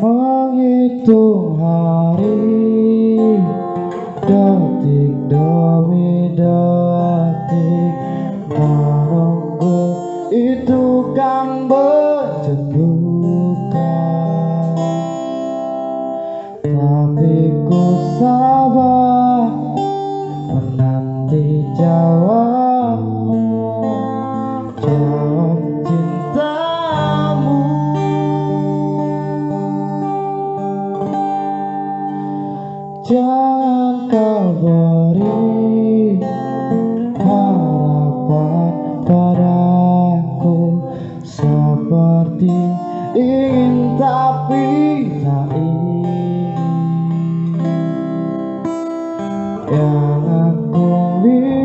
menghitung hari detik demi detik menunggu itu kan berjendukan tapi ku sabar menanti jauh jangan kau beri harapan padaku. Seperti ingin tapi tak ingin. Yang aku minta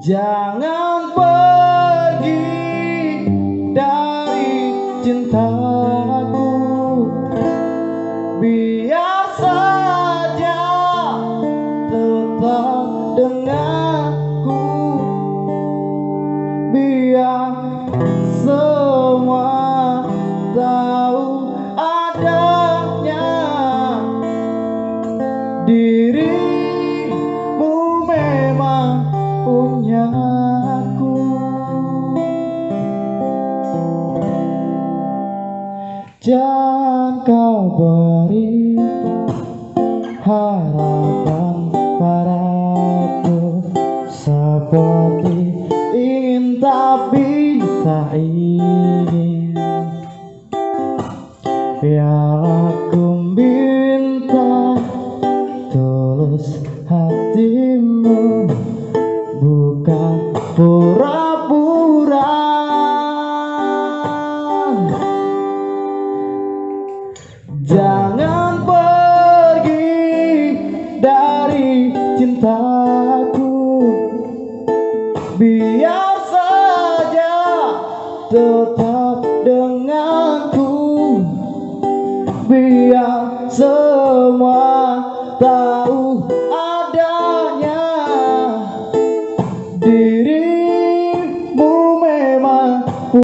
Jangan pergi dari cintaku. Biar saja tetap denganku. Biar semua tahu adanya Dirimu Jangan kau beri harapan padaku Seperti ingin tapi tak ingin aku minta tulus hatimu Jangan pergi dari cintaku. Biar saja tetap denganku. Biar